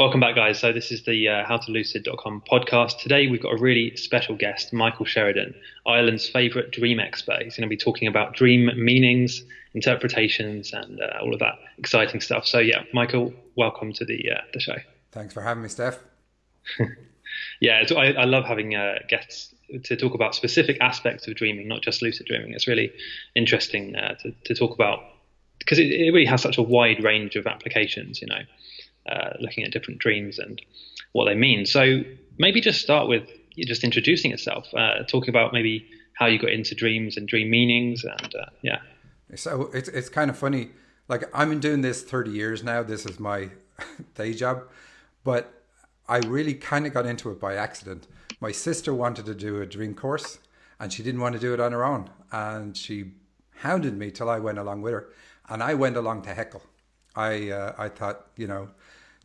Welcome back, guys. So, this is the uh, howtolucid.com podcast. Today, we've got a really special guest, Michael Sheridan, Ireland's favourite dream expert. He's going to be talking about dream meanings, interpretations, and uh, all of that exciting stuff. So, yeah, Michael, welcome to the uh, the show. Thanks for having me, Steph. yeah, I, I, love having uh, guests to talk about specific aspects of dreaming, not just lucid dreaming. It's really interesting uh, to, to talk about because it, it really has such a wide range of applications, you know. Uh, looking at different dreams and what they mean. So maybe just start with just introducing yourself, uh, talking about maybe how you got into dreams and dream meanings, and uh, yeah. So it's it's kind of funny. Like I've been doing this thirty years now. This is my day job, but I really kind of got into it by accident. My sister wanted to do a dream course, and she didn't want to do it on her own, and she hounded me till I went along with her, and I went along to heckle. I uh, I thought you know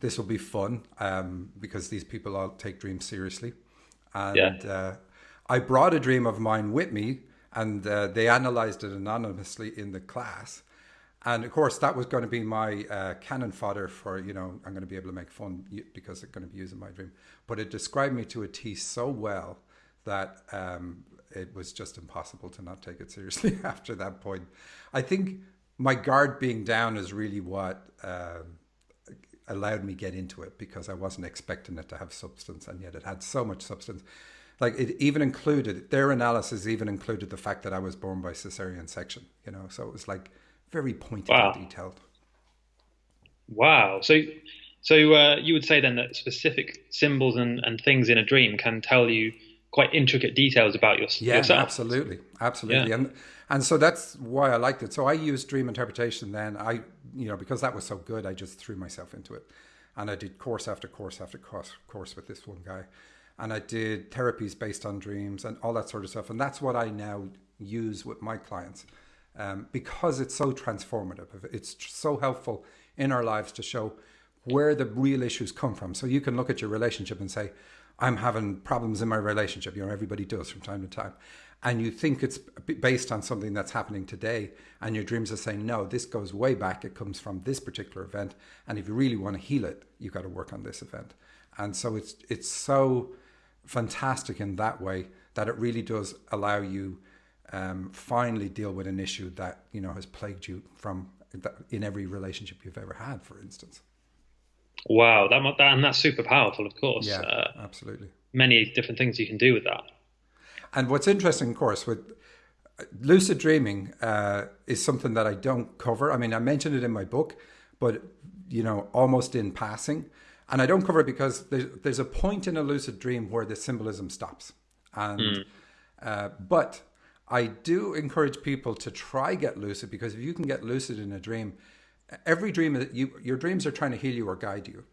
this will be fun um, because these people all take dreams seriously. And yeah. uh, I brought a dream of mine with me, and uh, they analyzed it anonymously in the class. And of course, that was going to be my uh, cannon fodder for, you know, I'm going to be able to make fun because they're going to be using my dream. But it described me to a T so well that um, it was just impossible to not take it seriously after that point. I think my guard being down is really what. Um, allowed me get into it because I wasn't expecting it to have substance, and yet it had so much substance. Like it even included their analysis, even included the fact that I was born by cesarean section. You know, so it was like very pointed wow. and detailed. Wow. So, so uh, you would say then that specific symbols and, and things in a dream can tell you quite intricate details about your, yeah, yourself. absolutely, absolutely, yeah. and and so that's why I liked it. So I used dream interpretation. Then I, you know, because that was so good, I just threw myself into it, and I did course after course after course course with this one guy, and I did therapies based on dreams and all that sort of stuff. And that's what I now use with my clients, um, because it's so transformative. It's so helpful in our lives to show where the real issues come from. So you can look at your relationship and say, I'm having problems in my relationship. You know, everybody does from time to time. And you think it's based on something that's happening today, and your dreams are saying, no, this goes way back. It comes from this particular event. And if you really want to heal it, you've got to work on this event. And so it's it's so fantastic in that way that it really does allow you um, finally deal with an issue that you know has plagued you from in every relationship you've ever had, for instance. Wow, that, that and that's super powerful, of course. Yeah, uh, absolutely. Many different things you can do with that. And what's interesting, of course, with lucid dreaming uh, is something that I don't cover. I mean, I mentioned it in my book, but you know, almost in passing. And I don't cover it because there's, there's a point in a lucid dream where the symbolism stops. And mm. uh, but I do encourage people to try get lucid because if you can get lucid in a dream, every dream you your dreams are trying to heal you or guide you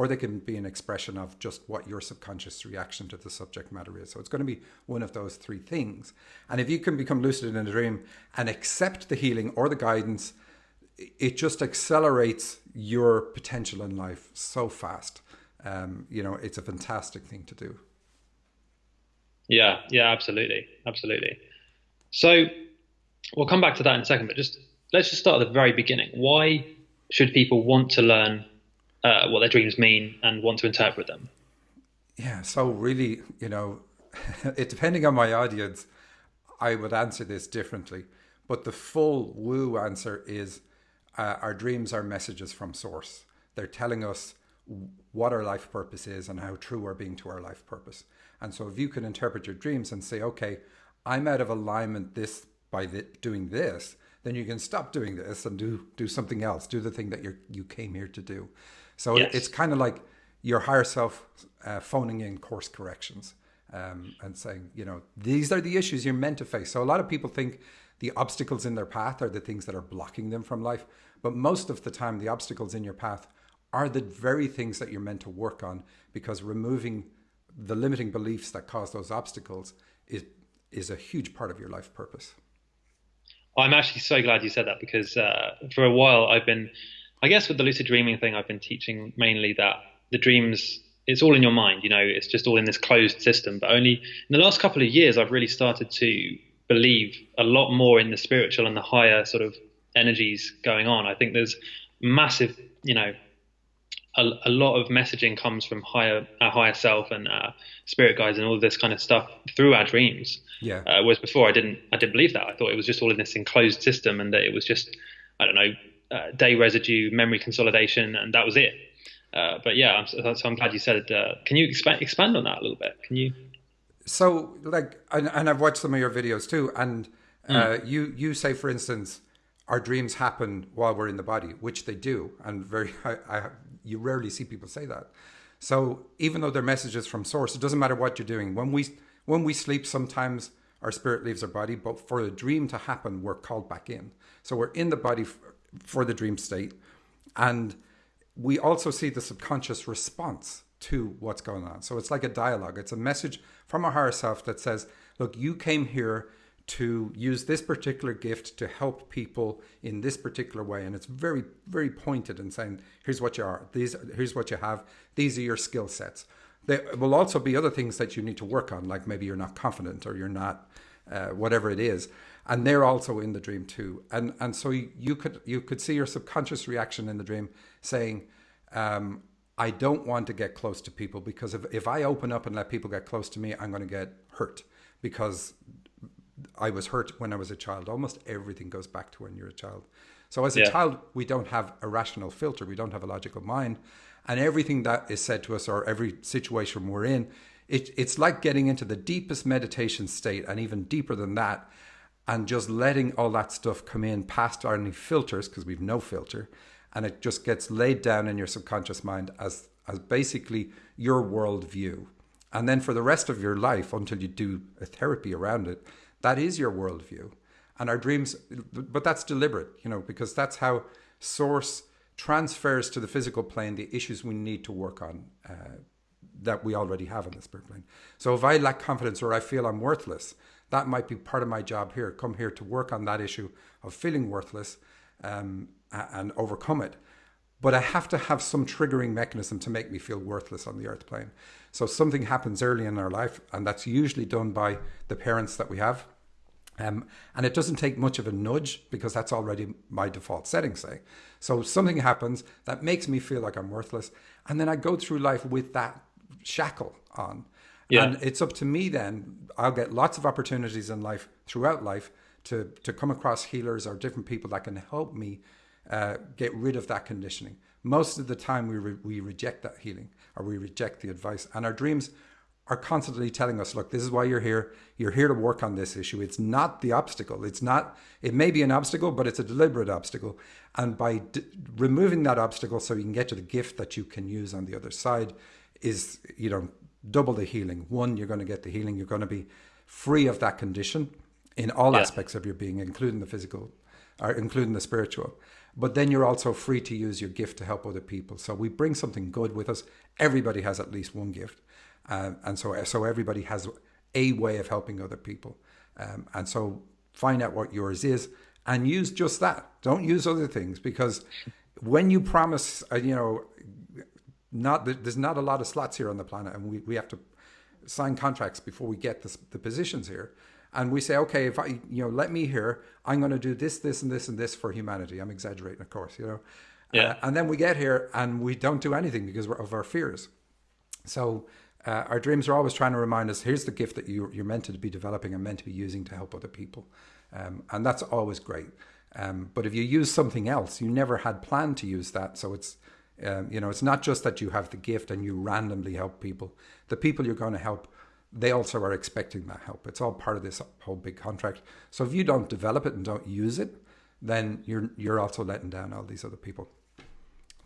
or they can be an expression of just what your subconscious reaction to the subject matter is. So it's going to be one of those three things. And if you can become lucid in a dream and accept the healing or the guidance, it just accelerates your potential in life so fast. Um, you know, it's a fantastic thing to do. Yeah, yeah, absolutely, absolutely. So we'll come back to that in a second, but just let's just start at the very beginning. Why should people want to learn uh, what their dreams mean and want to interpret them? Yeah, so really, you know, it depending on my audience, I would answer this differently. But the full woo answer is uh, our dreams are messages from source. They're telling us what our life purpose is and how true we're being to our life purpose. And so if you can interpret your dreams and say, okay, I'm out of alignment this by the, doing this, then you can stop doing this and do do something else. Do the thing that you you came here to do. So yes. it's kind of like your higher self uh, phoning in course corrections um, and saying, you know, these are the issues you're meant to face. So a lot of people think the obstacles in their path are the things that are blocking them from life, but most of the time, the obstacles in your path are the very things that you're meant to work on because removing the limiting beliefs that cause those obstacles is is a huge part of your life purpose. I'm actually so glad you said that because uh, for a while I've been, I guess, with the lucid dreaming thing, I've been teaching mainly that the dreams, it's all in your mind, you know, it's just all in this closed system. But only in the last couple of years, I've really started to believe a lot more in the spiritual and the higher sort of energies going on. I think there's massive, you know, a, a, lot of messaging comes from higher our higher self and uh, spirit guides and all of this kind of stuff through our dreams. Yeah. Uh, whereas before, I didn't I didn't believe that. I thought it was just all in this enclosed system, and that it was just I don't know uh, day residue, memory consolidation, and that was it. Uh, but yeah, I'm, so I'm glad you said. Uh, can you expand expand on that a little bit? Can you? So like, and, and I've watched some of your videos too, and mm. you you say, for instance our dreams happen while we're in the body, which they do, and very I, I, you rarely see people say that. So even though they're messages from source, it doesn't matter what you're doing. When we when we sleep, sometimes our spirit leaves our body, but for a dream to happen, we're called back in. So we're in the body for the dream state, and we also see the subconscious response to what's going on. So it's like a dialogue. It's a message from our higher self that says, "Look, you came here to use this particular gift to help people in this particular way. And it's very very pointed and saying here's what you are. These here's what you have. These are your skill sets. There will also be other things that you need to work on like maybe you're not confident or you're not uh, whatever it is and they're also in the dream too and and so you, could you could see your subconscious reaction in the dream saying um, I don't want to get close to people because if, if I open up and let people get close to me, I'm going to get hurt because I was hurt when I was a child. Almost everything goes back to when you're a child. So as a yeah. child, we don't have a rational filter. We don't have a logical mind, and everything that is said to us or every situation we're in, it, it's like getting into the deepest meditation state, and even deeper than that, and just letting all that stuff come in past our any filters because we've no filter, and it just gets laid down in your subconscious mind as as basically your worldview. And then for the rest of your life, until you do a therapy around it, that is your worldview. And our dreams, but that's deliberate, you know, because that's how source transfers to the physical plane the issues we need to work on uh, that we already have in the spirit plane. So if I lack confidence or I feel I'm worthless, that might be part of my job here. Come here to work on that issue of feeling worthless um, and overcome it. But I have to have some triggering mechanism to make me feel worthless on the earth plane. So something happens early in our life, and that's usually done by the parents that we have. Um, and it doesn't take much of a nudge because that's already my default setting, say. So something happens that makes me feel like I'm worthless. And then I go through life with that shackle on. Yeah. And it's up to me then. I'll get lots of opportunities in life, throughout life, to, to come across healers or different people that can help me uh, get rid of that conditioning. Most of the time, we, re- we reject that healing or we reject the advice. And our dreams are constantly telling us, look, this is why you're here. You're here to work on this issue. It's not the obstacle. It's not, it may be an obstacle, but it's a deliberate obstacle. And by d- removing that obstacle so you can get to the gift that you can use on the other side is, you know, double the healing. One, you're going to get the healing. You're going to be free of that condition in all yeah. aspects of your being, including the physical, or including the spiritual but then you're also free to use your gift to help other people. So we bring something good with us. Everybody has at least one gift, um, and so so everybody has a way of helping other people. Um, and so find out what yours is and use just that. Don't use other things because when you promise, uh, you know, not there's not a lot of slots here on the planet, and we, we have to sign contracts before we get the, the positions here and we say, okay, if I, you know, let me here, I'm going to do this, this, and this, and this for humanity. I'm exaggerating, of course, you know. Yeah. Uh, and then we get here and we don't do anything because of our fears. So uh, our dreams are always trying to remind us: here's the gift that you, you're meant to be developing and meant to be using to help other people, um, and that's always great. Um, but if you use something else, you never had planned to use that. So it's um, you know, it's not just that you have the gift and you randomly help people. The people you're going to help they also are expecting that help. It's all part of this whole big contract. So if you don't develop it and don't use it, then you're you're also letting down all these other people.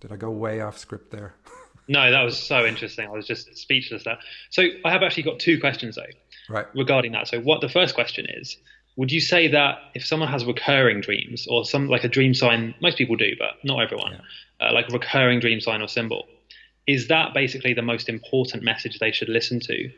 Did I go way off script there? no, that was so interesting. I was just speechless there. So I have actually got two questions though, right, regarding that. So what the first question is: Would you say that if someone has recurring dreams or some like a dream sign, most people do, but not everyone, yeah. uh, like a recurring dream sign or symbol, is that basically the most important message they should listen to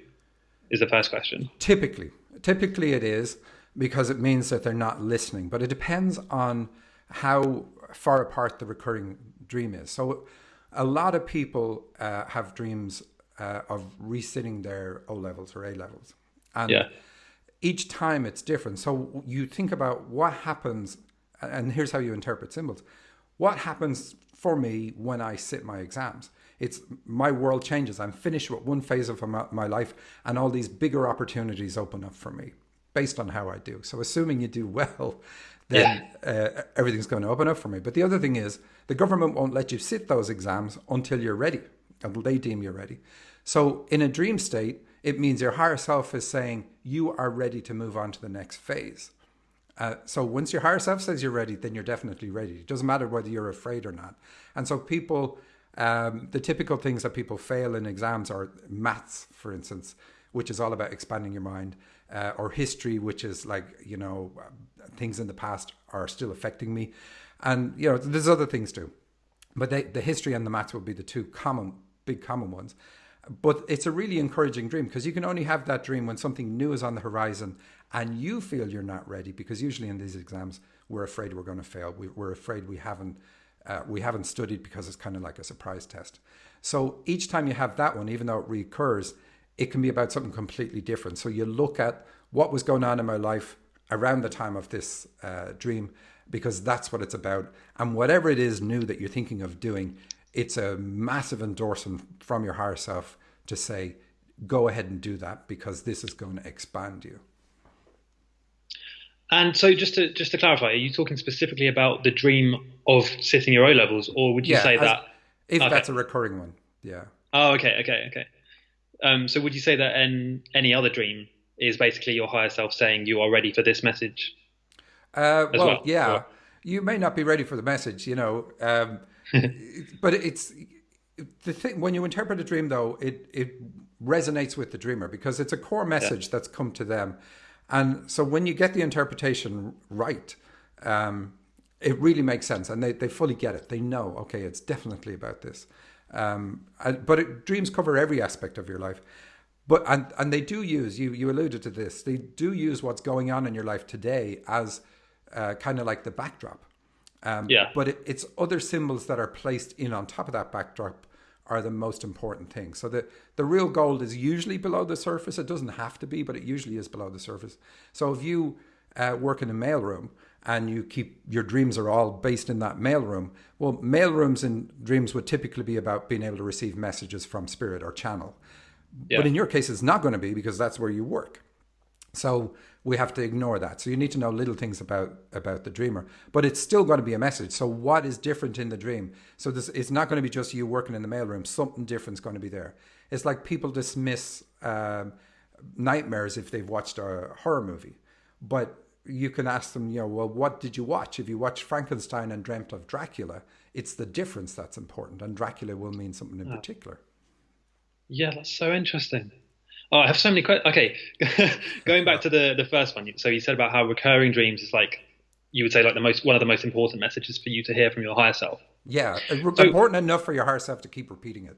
is the first question. Typically, typically it is because it means that they're not listening, but it depends on how far apart the recurring dream is. So, a lot of people uh, have dreams uh, of resitting their O levels or A levels, and yeah. Each time it's different. So you think about what happens, and here's how you interpret symbols. What happens for me when I sit my exams? It's my world changes. I'm finished with one phase of my, life, and all these bigger opportunities open up for me based on how I do. So, assuming you do well, then yeah. uh, everything's going to open up for me. But the other thing is, the government won't let you sit those exams until you're ready, until they deem you're ready. So, in a dream state, it means your higher self is saying you are ready to move on to the next phase. Uh, so once your higher self says you're ready, then you're definitely ready. It doesn't matter whether you're afraid or not. And so people, um, the typical things that people fail in exams are maths, for instance, which is all about expanding your mind, uh, or history, which is like you know things in the past are still affecting me, and you know there's other things too, but they, the history and the maths will be the two common big common ones. But it's a really encouraging dream because you can only have that dream when something new is on the horizon and you feel you're not ready because usually in these exams we're afraid we're going to fail. We, are afraid we haven't uh, we haven't studied because it's kind of like a surprise test. So each time you have that one, even though it recurs, it can be about something completely different. So you look at what was going on in my life around the time of this uh, dream because that's what it's about. And whatever it is new that you're thinking of doing, it's a massive endorsement from your higher self to say, go ahead and do that because this is going to expand you. And so, just to just to clarify, are you talking specifically about the dream of sitting your O levels, or would you yeah, say that if okay. that's a recurring one? Yeah. Oh, okay, okay, okay. Um, so, would you say that in any other dream is basically your higher self saying you are ready for this message? Uh, well, well, yeah. Or? You may not be ready for the message, you know, um, but it's the thing when you interpret a dream, though, it it resonates with the dreamer because it's a core message yeah. that's come to them and so when you get the interpretation right, um, it really makes sense and they, they fully get it. They know, okay, it's definitely about this. Um, but it, dreams cover every aspect of your life. But and, and they do use you you alluded to this. They do use what's going on in your life today as uh, kind of like the backdrop. Um, yeah. But it, it's other symbols that are placed in on top of that backdrop are the most important things. So the, the real gold is usually below the surface. It doesn't have to be, but it usually is below the surface. So if you uh, work in a mailroom and you keep your dreams are all based in that mailroom, well, mailrooms and dreams would typically be about being able to receive messages from spirit or channel. Yeah. But in your case, it's not going to be because that's where you work. So we have to ignore that. So you need to know little things about about the dreamer, but it's still going to be a message. So what is different in the dream? So this it's not going to be just you working in the mailroom. Something different is going to be there. It's like people dismiss um, nightmares if they've watched a horror movie, but you can ask them, you know, well, what did you watch? If you watched Frankenstein and dreamt of Dracula, it's the difference that's important, and Dracula will mean something in oh. particular. Yeah, that's so interesting. Oh, I have so many questions. Okay, going back to the the first one. So you said about how recurring dreams is like you would say like the most one of the most important messages for you to hear from your higher self. Yeah, so, important enough for your higher self to keep repeating it.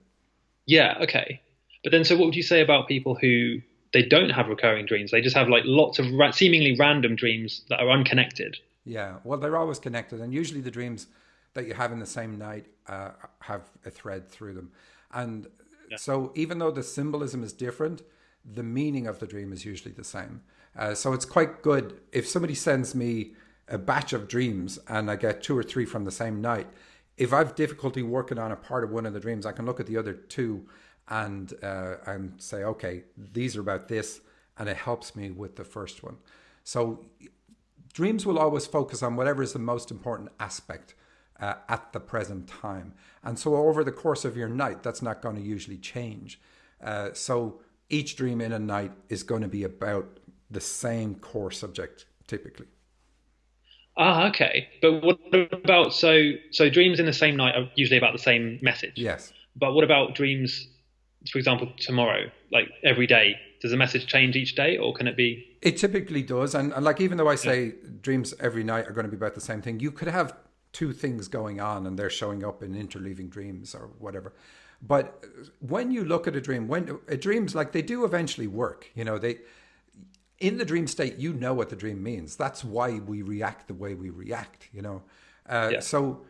Yeah. Okay. But then, so what would you say about people who they don't have recurring dreams? They just have like lots of ra- seemingly random dreams that are unconnected. Yeah. Well, they're always connected, and usually the dreams that you have in the same night uh, have a thread through them, and yeah. so even though the symbolism is different the meaning of the dream is usually the same. Uh, so it's quite good if somebody sends me a batch of dreams and I get two or three from the same night. If I've difficulty working on a part of one of the dreams, I can look at the other two and uh, and say, okay, these are about this, and it helps me with the first one. So dreams will always focus on whatever is the most important aspect uh, at the present time, and so over the course of your night, that's not going to usually change. Uh, so each dream in a night is going to be about the same core subject typically. Ah, okay. But what about so so dreams in the same night are usually about the same message. Yes. But what about dreams, for example, tomorrow, like every day? Does the message change each day, or can it be? It typically does, and, and like even though I say yeah. dreams every night are going to be about the same thing, you could have two things going on, and they're showing up in interleaving dreams or whatever. But when you look at a dream, when a dreams like they do eventually work, you know, they in the dream state, you know what the dream means. That's why we react the way we react, you know. Uh, yeah. So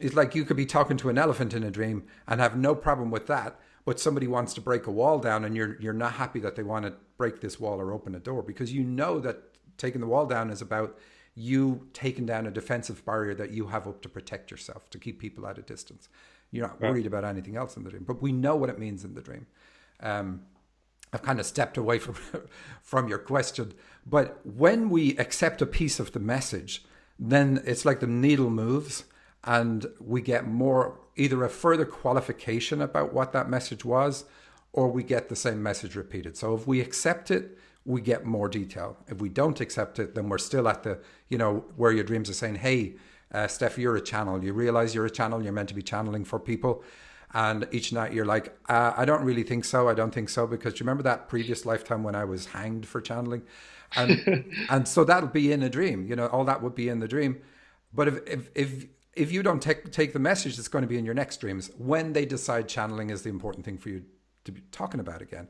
it's like you could be talking to an elephant in a dream and have no problem with that, but somebody wants to break a wall down and you're you're not happy that they want to break this wall or open a door because you know that taking the wall down is about you taking down a defensive barrier that you have up to protect yourself to keep people at a distance You're not worried about anything else in the dream, but we know what it means in the dream. Um, I've kind of stepped away from from your question, but when we accept a piece of the message, then it's like the needle moves, and we get more either a further qualification about what that message was, or we get the same message repeated. So if we accept it, we get more detail. If we don't accept it, then we're still at the you know where your dreams are saying, "Hey, uh, Steph, you're a channel. You realize you're a channel. You're meant to be channeling for people." And each night you're like, uh, I don't really think so. I don't think so because do you remember that previous lifetime when I was hanged for channeling? And and so that'll be in a dream. You know, all that would be in the dream. But if if if if you don't take take the message, it's going to be in your next dreams when they decide channeling is the important thing for you to be talking about again.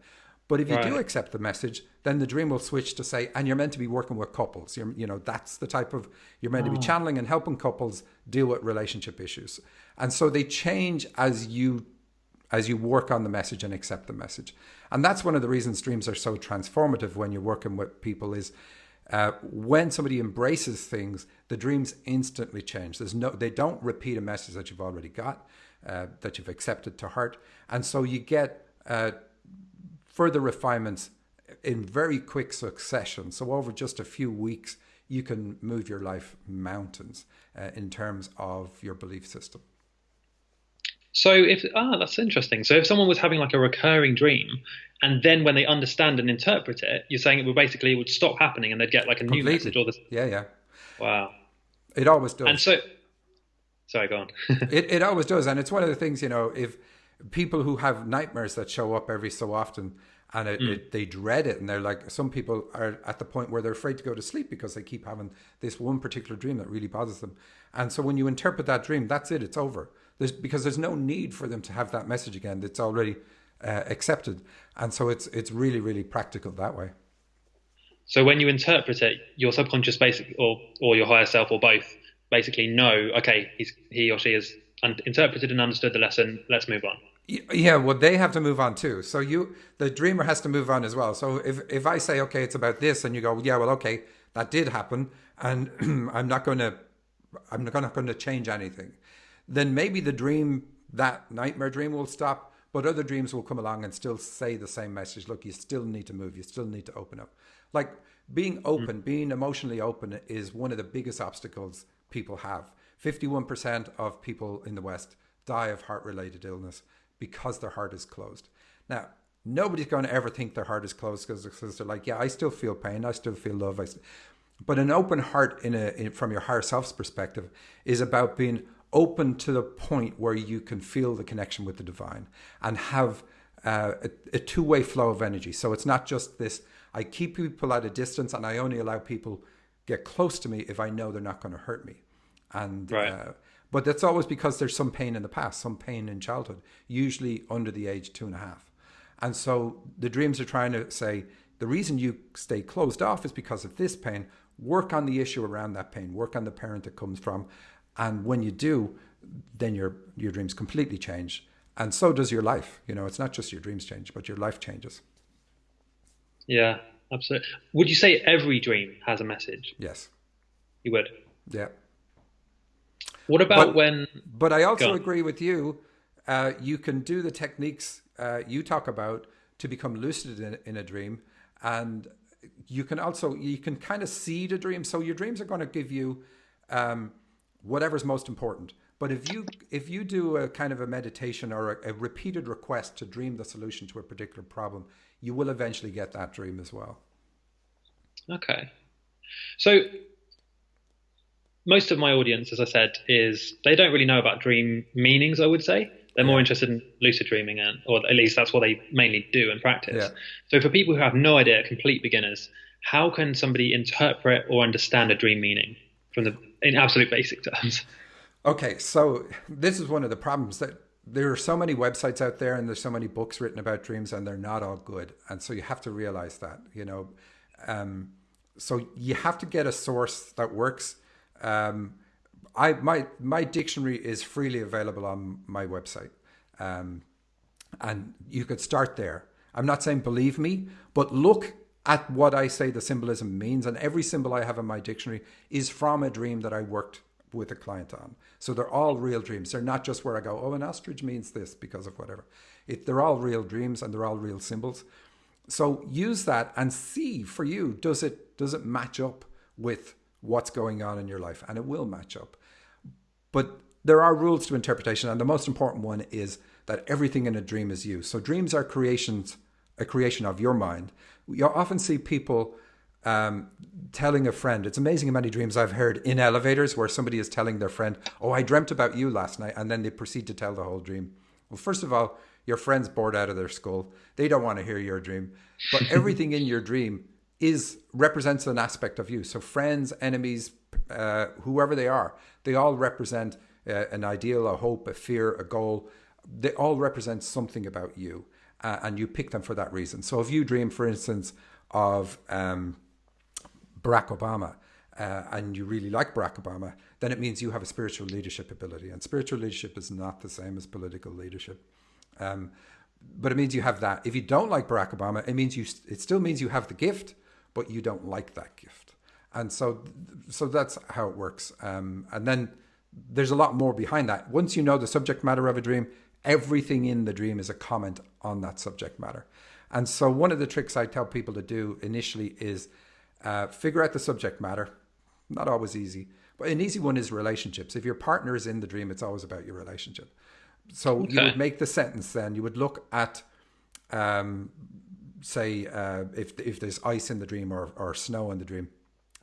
But if you right. do accept the message, then the dream will switch to say, and you're meant to be working with couples. You're, you know, that's the type of you're meant oh. to be oh. channeling and helping couples deal with relationship issues. And so they change as you as you work on the message and accept the message. And that's one of the reasons dreams are so transformative when you're working with people is uh, when somebody embraces things, the dreams instantly change. There's no, they don't repeat a message that you've already got, uh, that you've accepted to heart, and so you get uh, further refinements in very quick succession. So over just a few weeks, you can move your life mountains uh, in terms of your belief system. So if ah, that's interesting. So if someone was having like a recurring dream, and then when they understand and interpret it, you're saying it would basically it would stop happening, and they'd get like a Completely. new message or this. Yeah, yeah. Wow. It always does. And so, sorry, go on. it it always does, and it's one of the things you know if people who have nightmares that show up every so often and it, mm. it, they dread it and they're like some people are at the point where they're afraid to go to sleep because they keep having this one particular dream that really bothers them and so when you interpret that dream that's it it's over there's because there's no need for them to have that message again. It's already uh, accepted, and so it's it's really really practical that way. So when you interpret it, your subconscious basic or or your higher self or both basically know, okay, he's he or she has un- interpreted and understood the lesson. Let's move on. Yeah, well, they have to move on too. So you, the dreamer, has to move on as well. So if if I say, okay, it's about this, and you go, yeah, well, okay, that did happen, and I'm not going to, I'm not going to change anything then maybe the dream, that nightmare dream will stop, but other dreams will come along and still say the same message. Look, you still need to move. You still need to open up. Like being open, mm. being emotionally open is one of the biggest obstacles people have. 51% of people in the West die of heart related illness because their heart is closed. Now, nobody's going to ever think their heart is closed because they're like, yeah, I still feel pain. I still feel love. I but an open heart in a, in, from your higher self's perspective is about being open to the point where you can feel the connection with the divine and have uh, a, a two way flow of energy. So it's not just this, I keep people at a distance and I only allow people get close to me if I know they're not going to hurt me. And, right. uh, but that's always because there's some pain in the past, some pain in childhood, usually under the age two and a half. And so the dreams are trying to say, the reason you stay closed off is because of this pain. Work on the issue around that pain, work on the parent it comes from, and when you do, then your your dreams completely change, and so does your life. You know, it's not just your dreams change, but your life changes. Yeah, absolutely. Would you say every dream has a message? Yes. You would. Yeah. What about but, when? But I also agree with you. Uh, you can do the techniques uh, you talk about to become lucid in, in a dream, and you can also you can kind of see the dream. So your dreams are going to give you. Um, whatever's most important. But if you if you do a kind of a meditation or a, a, repeated request to dream the solution to a particular problem, you will eventually get that dream as well. Okay. So most of my audience, as I said, is they don't really know about dream meanings, I would say. They're more interested in lucid dreaming, and, or at least that's what they mainly do and practice. Yeah. So, for people who have no idea, complete beginners, how can somebody interpret or understand a dream meaning from the in absolute basic terms. Okay, so this is one of the problems that there are so many websites out there and there's so many books written about dreams and they're not all good. And so you have to realize that, you know. Um, so you have to get a source that works. Um, I my my dictionary is freely available on my website, um, and you could start there. I'm not saying believe me, but look at what I say the symbolism means. And every symbol I have in my dictionary is from a dream that I worked with a client on. So they're all real dreams. They're not just where I go, oh, an ostrich means this because of whatever. It, they're all real dreams and they're all real symbols. So use that and see for you does it does it match up with what's going on in your life, and it will match up. But there are rules to interpretation, and the most important one is that everything in a dream is you. So dreams are creations, a creation of your mind. You often see people um, telling a friend. It's amazing how many dreams I've heard in elevators where somebody is telling their friend, "Oh, I dreamt about you last night," and then they proceed to tell the whole dream. Well, first of all, your friend's bored out of their skull. They don't want to hear your dream, but everything in your dream is represents an aspect of you. So friends, enemies, uh, whoever they are, they all represent uh, an ideal, a hope, a fear, a goal. They all represent something about you, uh, and you pick them for that reason. So if you dream, for instance, of um, Barack Obama, uh, and you really like Barack Obama, then it means you have a spiritual leadership ability. And spiritual leadership is not the same as political leadership. Um, but it means you have that. If you don't like Barack Obama, it means you. It still means you have the gift, but you don't like that gift. And so, so that's how it works. Um, and then there's a lot more behind that. Once you know the subject matter of a dream, everything in the dream is a comment on that subject matter. And so, one of the tricks I tell people to do initially is uh, figure out the subject matter. Not always easy, but an easy one is relationships. If your partner is in the dream, it's always about your relationship. So okay. you would make the sentence then, you would look at, um, say, uh, if, if there's ice in the dream or, or snow in the dream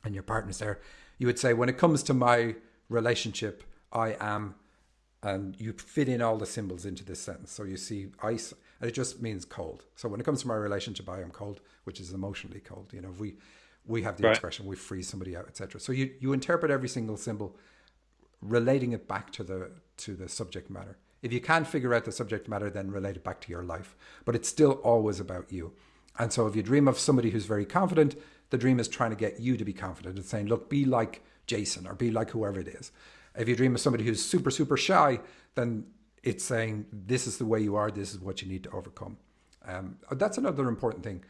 and your partner's there, you would say, when it comes to my relationship, I am, and you fit in all the symbols into this sentence. So you see ice, and it just means cold. So when it comes to my relationship, I am cold, which is emotionally cold. You know, we we have the right. expression we freeze somebody out, etc. So you you interpret every single symbol, relating it back to the to the subject matter. If you can't figure out the subject matter, then relate it back to your life. But it's still always about you. And so if you dream of somebody who's very confident, the dream is trying to get you to be confident. It's saying, look, be like Jason or be like whoever it is. If you dream of somebody who's super, super shy, then it's saying, this is the way you are, this is what you need to overcome. Um, that's another important thing.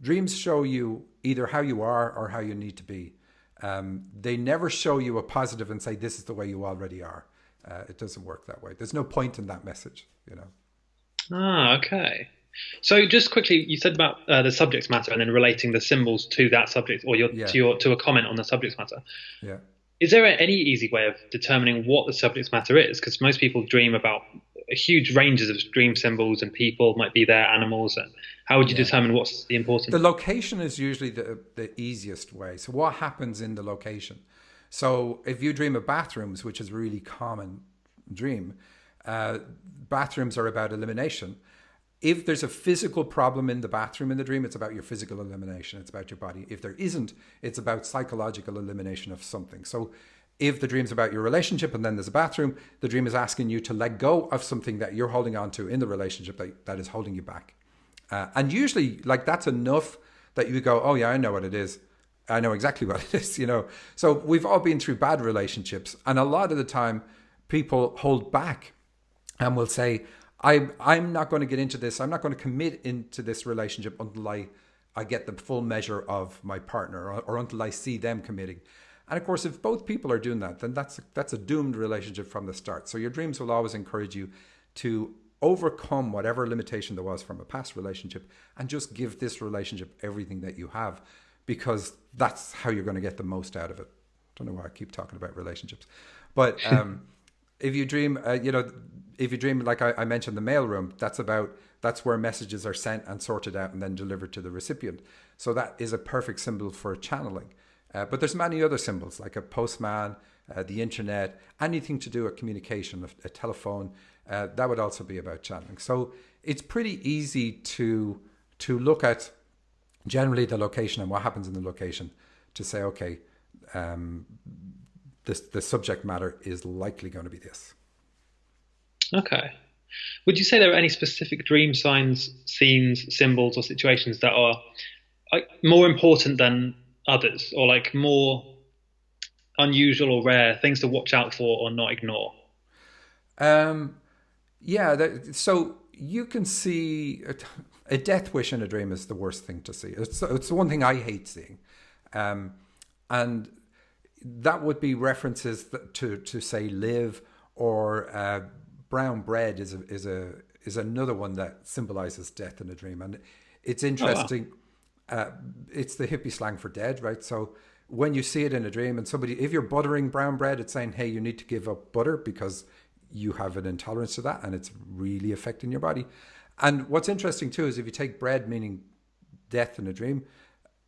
Dreams show you either how you are or how you need to be. Um, they never show you a positive and say, this is the way you already are. Uh, it doesn't work that way. There's no point in that message, you know. Ah, okay. So just quickly, you said about uh, the subject matter and then relating the symbols to that subject or your, yeah. to your to a comment on the subject matter. Yeah. Is there any easy way of determining what the subject matter is? Because most people dream about huge ranges of dream symbols and people might be there, animals, and how would you yeah. determine what's the important? The location is usually the the easiest way. So what happens in the location? So if you dream of bathrooms, which is a really common dream, uh, bathrooms are about elimination. If there's a physical problem in the bathroom in the dream, it's about your physical elimination. It's about your body. If there isn't, it's about psychological elimination of something. So if the dream's about your relationship and then there's a bathroom, the dream is asking you to let go of something that you're holding on to in the relationship that, that is holding you back. Uh, and usually, like that's enough that you go, oh, yeah, I know what it is. I know exactly what it is, you know. So we've all been through bad relationships, and a lot of the time, people hold back and will say, "I I'm not going to get into this. I'm not going to commit into this relationship until I I get the full measure of my partner, or, or until I see them committing." And of course, if both people are doing that, then that's that's a doomed relationship from the start. So your dreams will always encourage you to overcome whatever limitation there was from a past relationship and just give this relationship everything that you have because that's how you're going to get the most out of it. I Don't know why I keep talking about relationships, but um, if you dream, uh, you know, if you dream like I, I mentioned the mailroom, that's about that's where messages are sent and sorted out and then delivered to the recipient. So that is a perfect symbol for channeling. Uh, but there's many other symbols like a postman, uh, the internet, anything to do with communication, a, telephone. Uh, that would also be about channeling. So it's pretty easy to to look at generally the location and what happens in the location to say, okay, um, this the subject matter is likely going to be this. Okay. Would you say there are any specific dream signs, scenes, symbols, or situations that are like, more important than others, or like more unusual or rare things to watch out for or not ignore? Um, yeah. That, so you can see a death wish in a dream is the worst thing to see. It's it's the one thing I hate seeing, um, and that would be references to to say live or uh, brown bread is a, is a is another one that symbolizes death in a dream, and it's interesting. Oh, wow. uh, it's the hippie slang for dead, right? So when you see it in a dream, and somebody, if you're buttering brown bread, it's saying, "Hey, you need to give up butter because you have an intolerance to that, and it's really affecting your body." And what's interesting too is if you take bread, meaning death in a dream,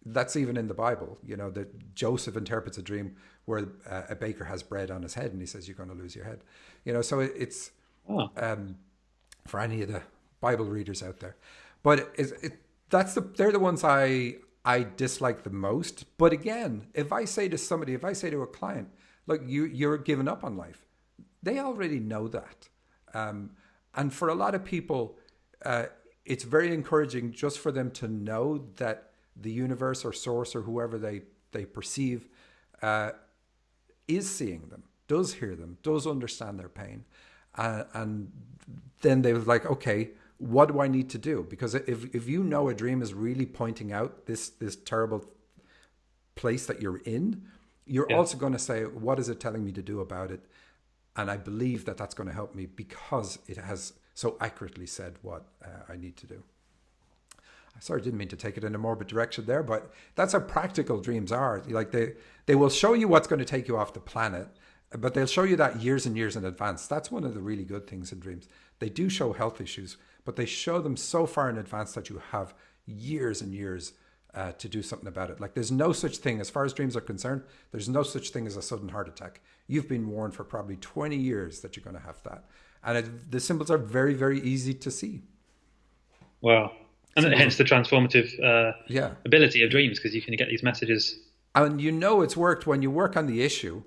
that's even in the Bible. You know that Joseph interprets a dream where uh, a baker has bread on his head, and he says, "You're going to lose your head." You know, so it, it's oh. um, for any of the Bible readers out there. But it, it, that's the they're the ones I I dislike the most. But again, if I say to somebody, if I say to a client, look, you you're giving up on life, they already know that. Um, and for a lot of people, uh, it's very encouraging just for them to know that the universe or source or whoever they they perceive uh, is seeing them, does hear them, does understand their pain, uh, and then they was like, okay, what do I need to do? Because if if you know a dream is really pointing out this this terrible place that you're in, you're yeah. also going to say, what is it telling me to do about it? And I believe that that's going to help me because it has so accurately said what uh, I need to do. Sorry, I sorry, didn't mean to take it in a morbid direction there, but that's how practical dreams are. Like they they will show you what's going to take you off the planet, but they'll show you that years and years in advance. That's one of the really good things in dreams. They do show health issues, but they show them so far in advance that you have years and years uh, to do something about it. Like there's no such thing, as far as dreams are concerned, there's no such thing as a sudden heart attack. You've been warned for probably 20 years that you're going to have that. And it, the symbols are very, very easy to see. Wow. And symbols hence the transformative uh, yeah. ability of dreams, because you can get these messages. And you know it's worked when you work on the issue,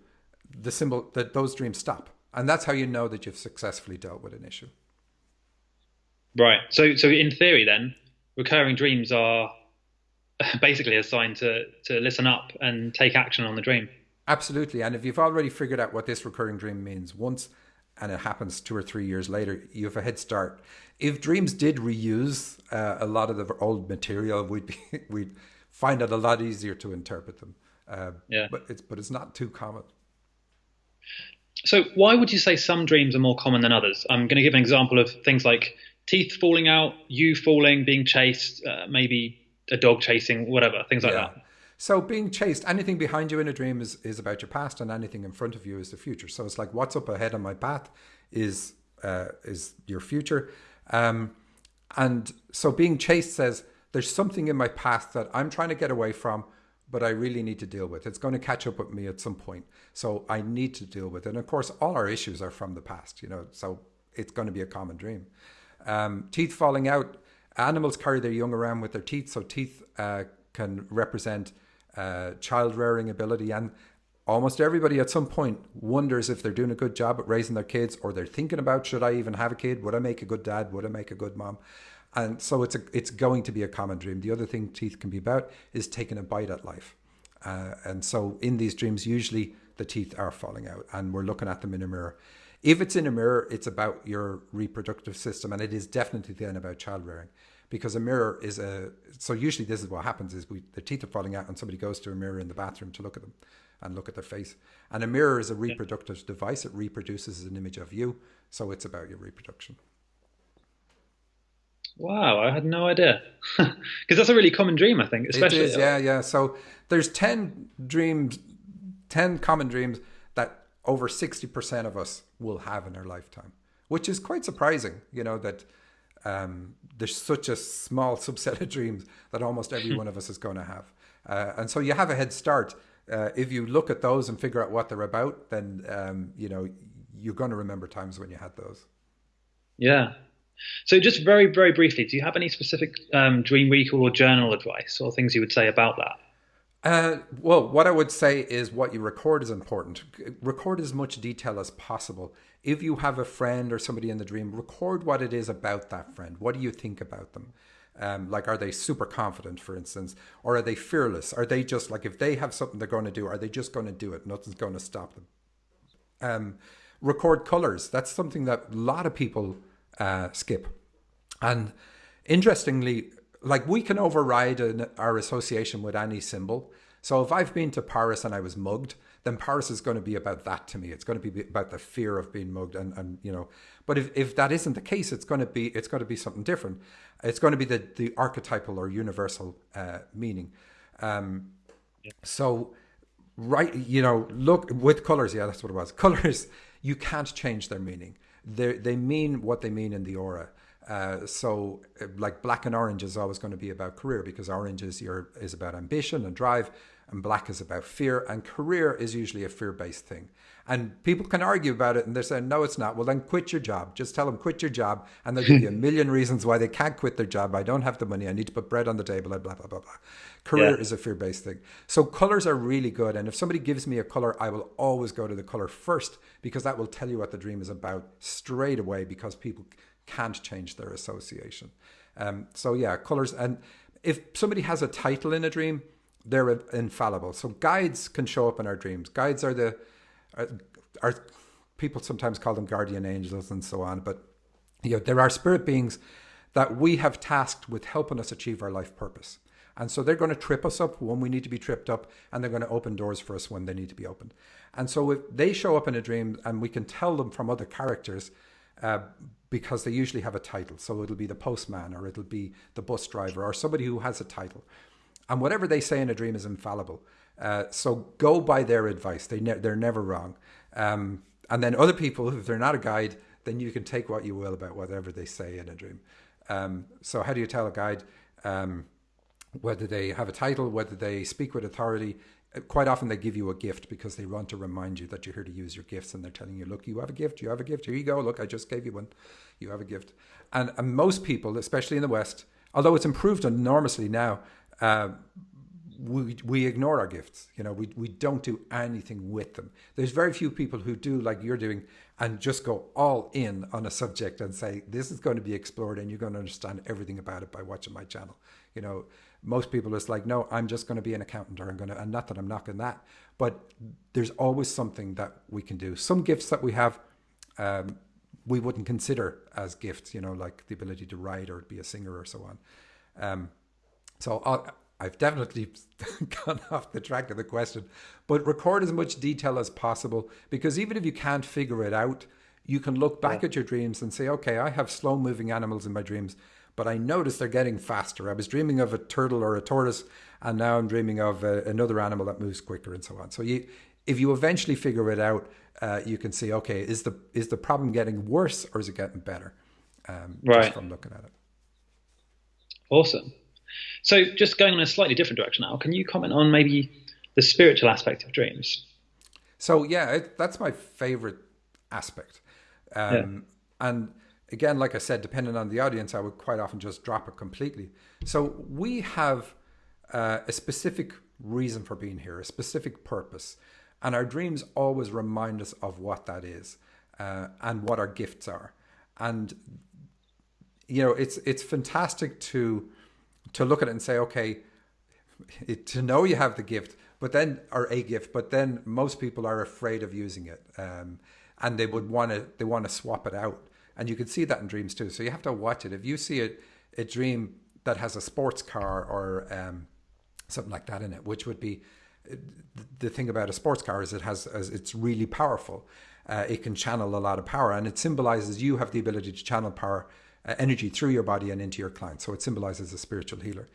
the symbol that those dreams stop. And that's how you know that you've successfully dealt with an issue. Right. So, so in theory, then, recurring dreams are basically a sign to to listen up and take action on the dream. Absolutely. And if you've already figured out what this recurring dream means once, and it happens two or three years later, you have a head start. If dreams did reuse uh, a lot of the old material, we'd be, we'd find it a lot easier to interpret them. Uh, yeah. But it's but it's not too common. So, why would you say some dreams are more common than others? I'm going to give an example of things like teeth falling out, you falling, being chased, uh, maybe a dog chasing, whatever, things like yeah. that. So, being chased, anything behind you in a dream is, is about your past, and anything in front of you is the future. So, it's like what's up ahead on my path is uh, is your future. Um, and so, being chased says there's something in my past that I'm trying to get away from but I really need to deal with. It's going to catch up with me at some point. So I need to deal with it. And of course, all our issues are from the past, you know, so it's going to be a common dream. Um, teeth falling out. Animals carry their young around with their teeth, so teeth uh, can represent uh, child rearing ability. And almost everybody at some point wonders if they're doing a good job at raising their kids or they're thinking about should I even have a kid? Would I make a good dad? Would I make a good mom? and so it's a, it's going to be a common dream. The other thing teeth can be about is taking a bite at life, uh, and so in these dreams, usually the teeth are falling out, and we're looking at them in a mirror. If it's in a mirror, it's about your reproductive system, and it is definitely then about child rearing, because a mirror is a. So usually, this is what happens: is we the teeth are falling out, and somebody goes to a mirror in the bathroom to look at them, and look at their face. And a mirror is a reproductive yeah. device; it reproduces an image of you, so it's about your reproduction. Wow, I had no idea. Because that's a really common dream, I think. Especially, it is, uh, yeah, yeah. So there's ten dreams, ten common dreams that over sixty percent of us will have in our lifetime, which is quite surprising. You know that um, there's such a small subset of dreams that almost every one of us is going to have, uh, and so you have a head start. Uh, if you look at those and figure out what they're about, then um, you know you're going to remember times when you had those. Yeah, so, just very, very briefly, do you have any specific um, dream recall or journal advice or things you would say about that? Uh, well, what I would say is what you record is important. Record as much detail as possible. If you have a friend or somebody in the dream, record what it is about that friend. What do you think about them? Um, like, are they super confident, for instance, or are they fearless? Are they just like if they have something they're going to do, are they just going to do it? Nothing's going to stop them. Um, record colors. That's something that a lot of people uh, skip. And interestingly, like we can override an, our association with any symbol. So if I've been to Paris and I was mugged, then Paris is going to be about that to me. It's going to be about the fear of being mugged, and, and you know. But if, if that isn't the case, it's going to be it's going to be something different. It's going to be the the archetypal or universal uh, meaning. Um, yeah. So, right, you know, look with colors. Yeah, that's what it was. Colors, you can't change their meaning. They they mean what they mean in the aura. Uh, so, uh, like black and orange is always going to be about career because orange is your is about ambition and drive, and black is about fear, and career is usually a fear based thing. And people can argue about it, and they're saying, no, it's not. Well, then quit your job. Just tell them quit your job, and they'll give you a million reasons why they can't quit their job. I don't have the money. I need to put bread on the table. Blah blah blah blah. Career yeah. is a fear based thing. So colors are really good, and if somebody gives me a color, I will always go to the color first because that will tell you what the dream is about straight away. Because people can't change their association. Um, so yeah, colors. And if somebody has a title in a dream, they're infallible. So guides can show up in our dreams. Guides are the are, are people sometimes call them guardian angels and so on, but you know there are spirit beings that we have tasked with helping us achieve our life purpose. And so they're going to trip us up when we need to be tripped up, and they're going to open doors for us when they need to be opened. And so if they show up in a dream, and we can tell them from other characters, uh, because they usually have a title. So it'll be the postman or it'll be the bus driver or somebody who has a title. And whatever they say in a dream is infallible. Uh, so go by their advice. They ne- they're never wrong. Um, and then other people, if they're not a guide, then you can take what you will about whatever they say in a dream. Um, so how do you tell a guide um, whether they have a title, whether they speak with authority? Quite often they give you a gift because they want to remind you that you're here to use your gifts and they're telling you look you have a gift you have a gift here you go look i just gave you one you have a gift. And, and most people especially in the west although it's improved enormously now uh, we, we ignore our gifts you know we, we don't do anything with them. There's very few people who do like you're doing and just go all in on a subject and say this is going to be explored and you're going to understand everything about it by watching my channel you know most people it's like no i'm just going to be an accountant or i'm going to and not that i'm knocking that but there's always something that we can do. Some gifts that we have um, we wouldn't consider as gifts you know like the ability to write or be a singer or so on. Um, so I'll, I've definitely gone off the track of the question, but record as much detail as possible because even if you can't figure it out, you can look back yeah. at your dreams and say, okay, I have slow moving animals in my dreams but I noticed they're getting faster. I was dreaming of a turtle or a tortoise, and now I'm dreaming of a, uh, another animal that moves quicker, and so on. So you, if you eventually figure it out, uh, you can see, okay, is the is the problem getting worse or is it getting better? Um, right. Just from looking at it. Awesome. So, just going in a slightly different direction now, can you comment on maybe the spiritual aspect of dreams? So, yeah, it, that's my favorite aspect. Um, yeah. And again, like I said, depending on the audience, I would quite often just drop it completely. So we have uh, a specific reason for being here, a specific purpose. And our dreams always remind us of what that is uh, and what our gifts are. And you know, it's it's fantastic to to look at it and say, okay, it, to know you have the gift, but then or a gift, but then most people are afraid of using it, um, and they would want to they want to swap it out and you can see that in dreams too. So you have to watch it. If you see a, a dream that has a sports car or um, something like that in it, which would be the thing about a sports car is it has it's really powerful. Uh, it can channel a lot of power, and it symbolizes you have the ability to channel power, uh, energy through your body and into your client. So it symbolizes a spiritual healer.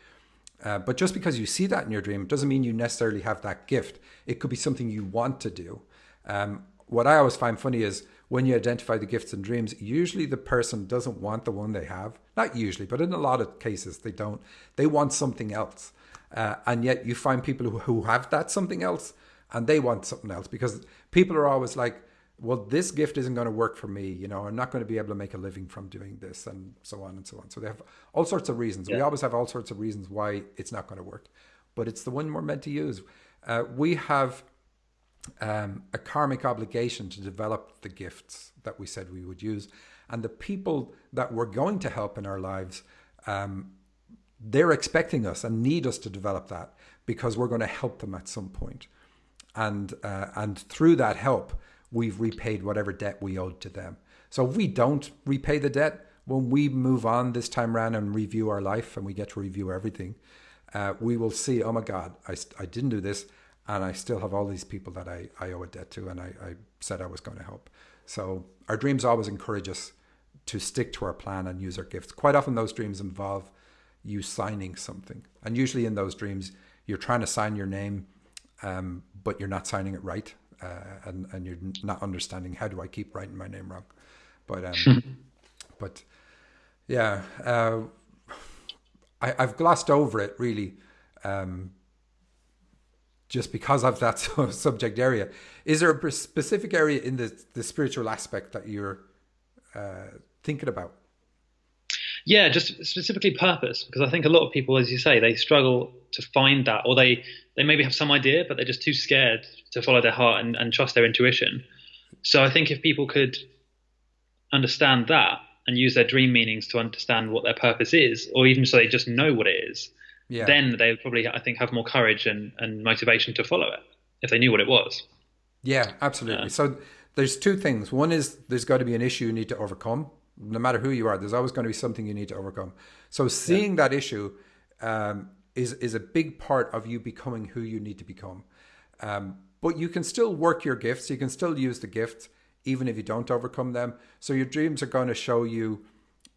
Uh, but just because you see that in your dream doesn't mean you necessarily have that gift. It could be something you want to do. Um, what I always find funny is when you identify the gifts and dreams, usually the person doesn't want the one they have. Not usually, but in a lot of cases, they don't. They want something else. Uh, and yet you find people who, who have that something else and they want something else because people are always like, well, this gift isn't going to work for me. You know, I'm not going to be able to make a living from doing this and so on and so on. So they have all sorts of reasons. Yeah. We always have all sorts of reasons why it's not going to work, but it's the one we're meant to use. Uh, we have um, a karmic obligation to develop the gifts that we said we would use. And the people that we're going to help in our lives, um, they're expecting us and need us to develop that because we're going to help them at some point. And, uh, and through that help, we've repaid whatever debt we owed to them. So we don't repay the debt, when we move on this time around and review our life and we get to review everything, uh, we will see, oh my God, I, I didn't do this, and I still have all these people that I, I owe a debt to, and I, I said I was going to help. So our dreams always encourage us to stick to our plan and use our gifts. Quite often, those dreams involve you signing something, and usually in those dreams, you're trying to sign your name, um, but you're not signing it right, uh, and and you're not understanding how do I keep writing my name wrong. But um, but yeah, uh, I, have glossed over it really, um, just because of that subject area. Is there a specific area in the the spiritual aspect that you're uh, thinking about? Yeah, just specifically purpose, because I think a lot of people, as you say, they struggle to find that, or they they maybe have some idea, but they're just too scared to follow their heart and, and trust their intuition. So I think if people could understand that and use their dream meanings to understand what their purpose is, or even so they just know what it is, yeah. then they would probably, I think, have more courage and, and motivation to follow it if they knew what it was. Yeah, absolutely. So there's two things. One is there's got to be an issue you need to overcome. No matter who you are, there's always going to be something you need to overcome. So seeing yeah. that issue um, is is a big part of you becoming who you need to become. Um, but you can still work your gifts. You can still use the gifts even if you don't overcome them. So your dreams are going to show you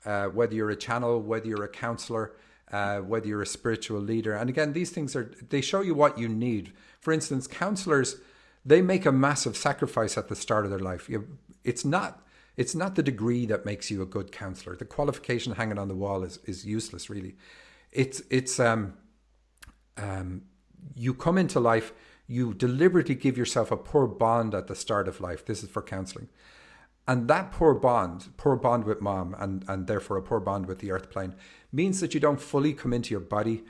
uh, whether you're a channel, whether you're a counselor, uh, whether you're a spiritual leader. And again, these things are they show you what you need. For instance, counselors they make a massive sacrifice at the start of their life. You, it's not it's not the degree that makes you a good counselor. The qualification hanging on the wall is is useless, really. It's it's um um you come into life you deliberately give yourself a poor bond at the start of life. This is for counseling. And that poor bond, poor bond with mom, and, and therefore a poor bond with the earth plane, means that you don't fully come into your body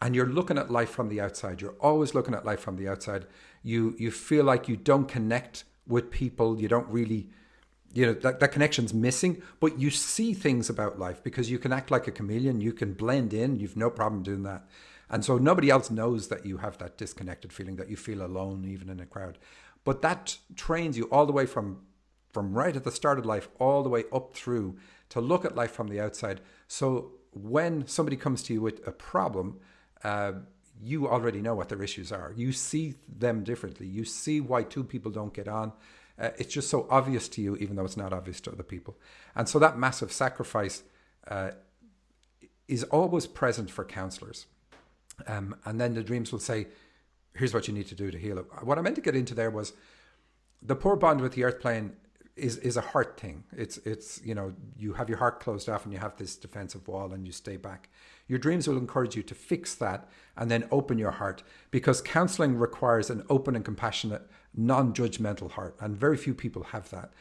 and you're looking at life from the outside. You're always looking at life from the outside. You you feel like you don't connect with people. You don't really, you know, that, that connection's missing, but you see things about life because you can act like a chameleon. You can blend in. You've no problem doing that. And so nobody else knows that you have that disconnected feeling, that you feel alone even in a crowd. But that trains you all the way from from right at the start of life all the way up through to look at life from the outside. So when somebody comes to you with a problem, uh, you already know what their issues are. You see them differently. You see why two people don't get on. Uh, it's just so obvious to you, even though it's not obvious to other people. And so that massive sacrifice uh, is always present for counselors. Um, and then the dreams will say, here's what you need to do to heal it. What I meant to get into there was the poor bond with the earth plane is is a heart thing. It's it's you know you have your heart closed off and you have this defensive wall and you stay back. Your dreams will encourage you to fix that and then open your heart because counseling requires an open and compassionate, non-judgmental heart, and very few people have that.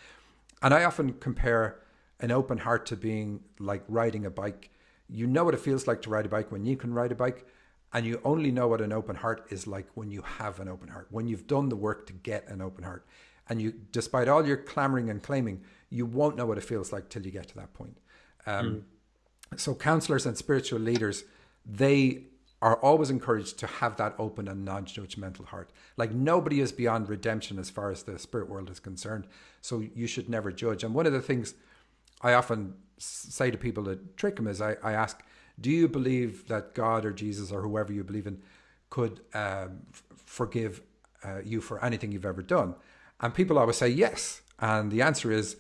And I often compare an open heart to being like riding a bike. You know what it feels like to ride a bike when you can ride a bike, and you only know what an open heart is like when you have an open heart, when you've done the work to get an open heart. And you, despite all your clamoring and claiming, you won't know what it feels like till you get to that point. Um, mm. So, counselors and spiritual leaders, they are always encouraged to have that open and non judgmental heart. Like, nobody is beyond redemption as far as the spirit world is concerned. So, you should never judge. And one of the things I often say to people to trick them is I, I ask, do you believe that God or Jesus or whoever you believe in could um, f- forgive uh, you for anything you've ever done? And people always say yes. And the answer is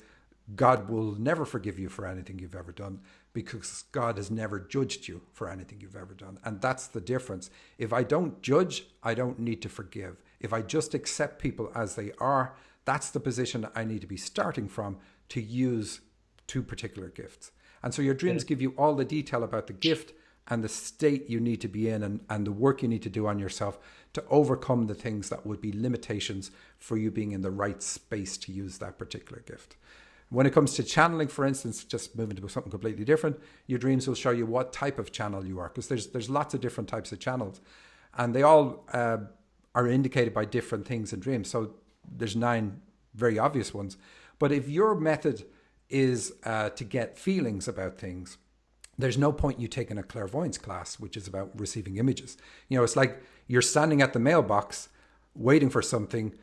God will never forgive you for anything you've ever done because God has never judged you for anything you've ever done. And that's the difference. If I don't judge, I don't need to forgive. If I just accept people as they are, that's the position I need to be starting from to use two particular gifts. And so your dreams give you all the detail about the gift and the state you need to be in and, and the work you need to do on yourself to overcome the things that would be limitations for you being in the right space to use that particular gift. When it comes to channeling, for instance, just moving to something completely different, your dreams will show you what type of channel you are, because there's there's lots of different types of channels, and they all uh, are indicated by different things in dreams. So there's nine very obvious ones, but if your method is uh, to get feelings about things. There's no point you taking a clairvoyance class, which is about receiving images. You know, it's like you're standing at the mailbox waiting for something,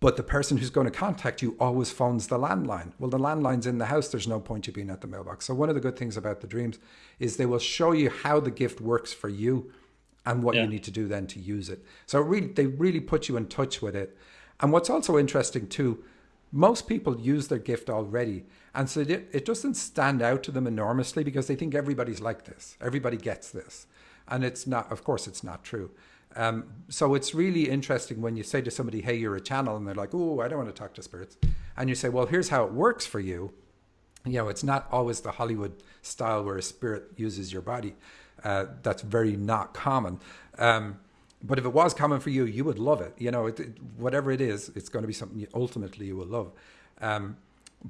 but the person who's going to contact you always phones the landline. Well, the landline's in the house. There's no point you being at the mailbox. So one of the good things about the dreams is they will show you how the gift works for you, and what Yeah. you need to do then to use it. So it really, they really put you in touch with it. And what's also interesting too, most people use their gift already, and so it, it doesn't stand out to them enormously because they think everybody's like this, everybody gets this, and it's not. Of course, it's not true. Um, so it's really interesting when you say to somebody, "Hey, you're a channel," and they're like, "Oh, I don't want to talk to spirits," and you say, "Well, here's how it works for you." you know, it's not always the Hollywood style where a spirit uses your body. Uh, that's very not common. Um, but if it was common for you, you would love it. You know, it, it, whatever it is, it's going to be something you, ultimately you will love. Um,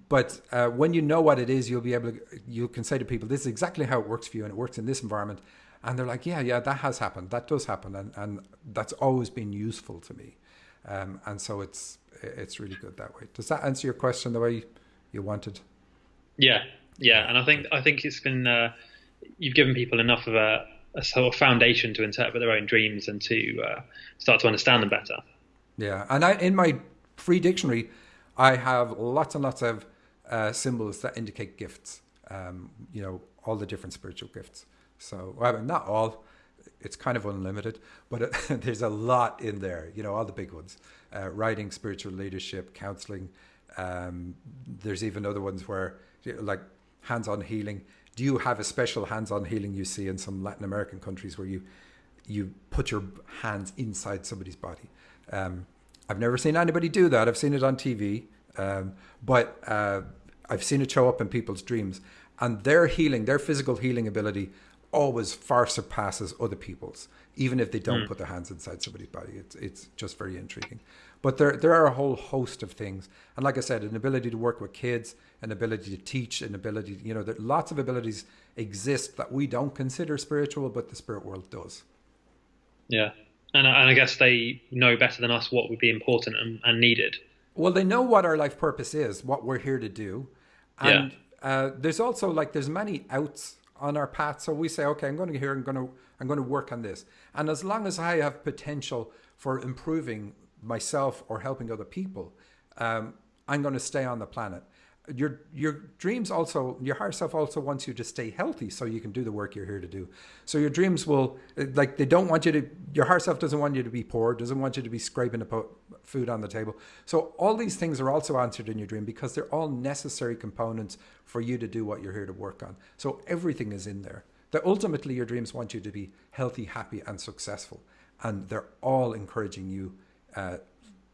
but uh, when you know what it is, you'll be able to, you can say to people, this is exactly how it works for you and it works in this environment. And they're like, yeah, yeah, that has happened. That does happen. And, and that's always been useful to me. Um, and so it's, it's really good that way. Does that answer your question the way you wanted? Yeah, yeah, and I think I think it's been uh, you've given people enough of a, a sort of foundation to interpret their own dreams and to uh, start to understand them better. Yeah, and I in my free dictionary, I have lots and lots of uh, symbols that indicate gifts. Um, you know, all the different spiritual gifts. So, well, not all. It's kind of unlimited, but it, there's a lot in there. You know, all the big ones: uh, writing, spiritual leadership, counseling. Um, there's even other ones where, like hands-on healing. Do you have a special hands-on healing you see in some Latin American countries where you you put your hands inside somebody's body? Um, I've never seen anybody do that. I've seen it on TV, um, but uh, I've seen it show up in people's dreams, and their healing, their physical healing ability, always far surpasses other people's, even if they don't put their hands inside somebody's body. It's it's just very intriguing. But there there are a whole host of things, and like I said, an ability to work with kids, an ability to teach, an ability, you know, there, lots of abilities exist that we don't consider spiritual, but the spirit world does. Yeah, and and I guess they know better than us what would be important and, and needed. Well, they know what our life purpose is, what we're here to do, and uh, there's also like there's many outs on our path. So we say, okay, I'm going to here, I'm going to I'm going to work on this, and as long as I have potential for improving myself or helping other people, um, I'm going to stay on the planet. Your your dreams also your higher self also wants you to stay healthy so you can do the work you're here to do. So your dreams will like they don't want you to your higher self doesn't want you to be poor, doesn't want you to be scraping to put food on the table. So all these things are also answered in your dream because they're all necessary components for you to do what you're here to work on. So everything is in there. That ultimately your dreams want you to be healthy, happy, and successful, and they're all encouraging you uh,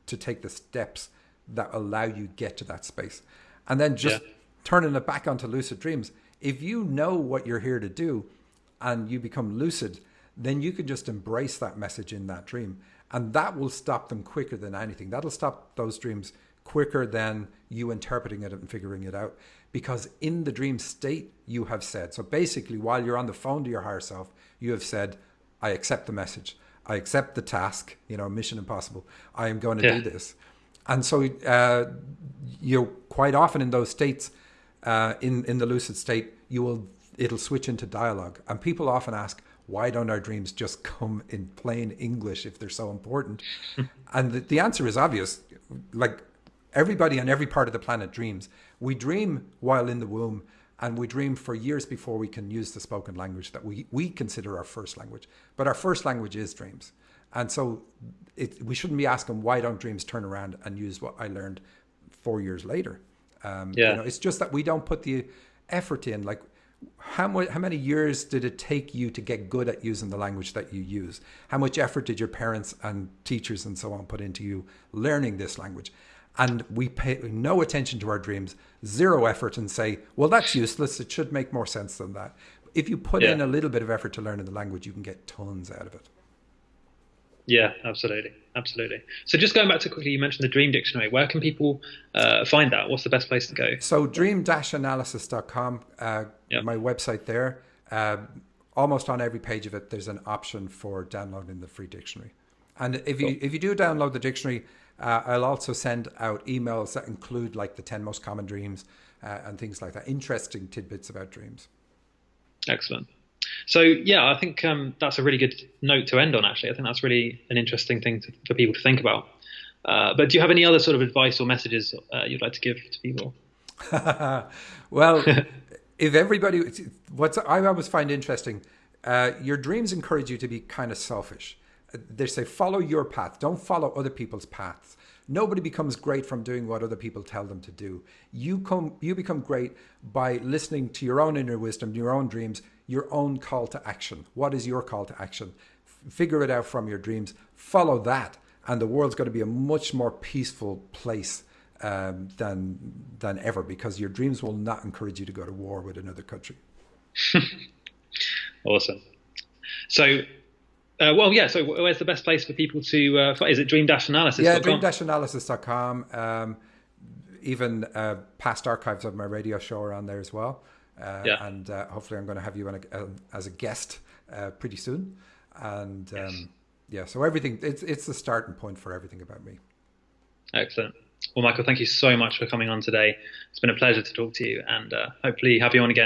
to take the steps that allow you get to that space. And then just Yeah. turning it back onto lucid dreams. If you know what you're here to do and you become lucid, then you can just embrace that message in that dream. And that will stop them quicker than anything. That'll stop those dreams quicker than you interpreting it and figuring it out. Because in the dream state, you have said, so basically, while you're on the phone to your higher self, you have said, I accept the message. I accept the task, you know, mission impossible. I am going to Yeah. do this. And so, uh, you know, quite often in those states, uh, in in the lucid state, you will it'll switch into dialogue, and people often ask, why don't our dreams just come in plain English if they're so important? and the, the answer is obvious. Like everybody on every part of the planet dreams. We dream while in the womb, and we dream for years before we can use the spoken language that we we consider our first language. But our first language is dreams. And so it, we shouldn't be asking why don't dreams turn around and use what I learned four years later. Um, Yeah. you know, it's just that we don't put the effort in. Like, how much, how many years did it take you to get good at using the language that you use? How much effort did your parents and teachers and so on put into you learning this language? And we pay no attention to our dreams, zero effort, and say, well, that's useless. It should make more sense than that. If you put Yeah. in a little bit of effort to learning the language, you can get tons out of it. Yeah, absolutely, absolutely. So just going back to quickly, you mentioned the Dream Dictionary. Where can people uh, find that? What's the best place to go? So dream-analysis.com, uh, Yeah. my website there. Uh, almost on every page of it, there's an option for downloading the free dictionary. And if you if you do download the dictionary, uh, I'll also send out emails that include like the ten most common dreams uh, and things like that. Interesting tidbits about dreams. Excellent. So yeah, I think um, that's a really good note to end on. Actually, I think that's really an interesting thing to, for people to think about. Uh, but do you have any other sort of advice or messages uh, you'd like to give to people? well, if everybody, what I always find interesting, Uh, your dreams encourage you to be kind of selfish. They say follow your path. Don't follow other people's paths. Nobody becomes great from doing what other people tell them to do. You come, you become great by listening to your own inner wisdom, your own dreams, your own call to action. What is your call to action? F- figure it out from your dreams. Follow that, and the world's going to be a much more peaceful place um, than than ever because your dreams will not encourage you to go to war with another country. awesome. So uh, well, yeah. So, where's the best place for people to? Uh, is it dream-analysis? Yeah, dream-analysis.com. Um, even uh, past archives of my radio show are on there as well. Uh, yeah. And uh, hopefully, I'm going to have you a, as a guest uh, pretty soon. And um, yes. yeah, so everything it's it's the starting point for everything about me. Excellent. Well, Michael, thank you so much for coming on today. It's been a pleasure to talk to you, and hopefully have you on again.